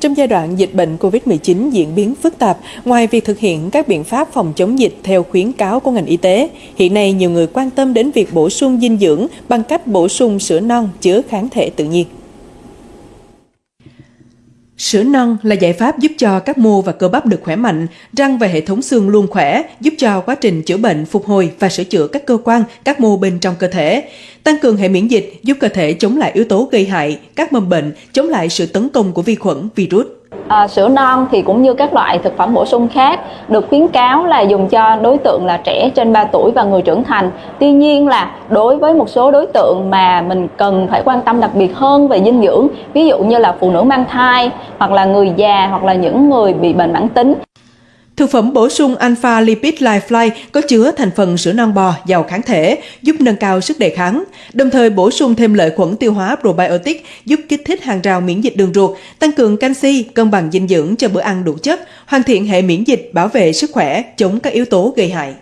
Trong giai đoạn dịch bệnh COVID-19 diễn biến phức tạp, ngoài việc thực hiện các biện pháp phòng chống dịch theo khuyến cáo của ngành y tế, hiện nay nhiều người quan tâm đến việc bổ sung dinh dưỡng bằng cách bổ sung sữa non chứa kháng thể tự nhiên. Sữa non là giải pháp giúp cho các mô và cơ bắp được khỏe mạnh, răng và hệ thống xương luôn khỏe, giúp cho quá trình chữa bệnh, phục hồi và sửa chữa các cơ quan, các mô bên trong cơ thể. Tăng cường hệ miễn dịch, giúp cơ thể chống lại yếu tố gây hại, các mầm bệnh, chống lại sự tấn công của vi khuẩn, virus. À, sữa non thì cũng như các loại thực phẩm bổ sung khác được khuyến cáo là dùng cho đối tượng là trẻ trên 3 tuổi và người trưởng thành. Tuy nhiên là đối với một số đối tượng mà mình cần phải quan tâm đặc biệt hơn về dinh dưỡng, ví dụ như là phụ nữ mang thai hoặc là người già hoặc là những người bị bệnh mãn tính Thực phẩm bổ sung Alpha Lipid LifeFly có chứa thành phần sữa non bò giàu kháng thể, giúp nâng cao sức đề kháng, đồng thời bổ sung thêm lợi khuẩn tiêu hóa probiotic giúp kích thích hàng rào miễn dịch đường ruột, tăng cường canxi, cân bằng dinh dưỡng cho bữa ăn đủ chất, hoàn thiện hệ miễn dịch, bảo vệ sức khỏe, chống các yếu tố gây hại.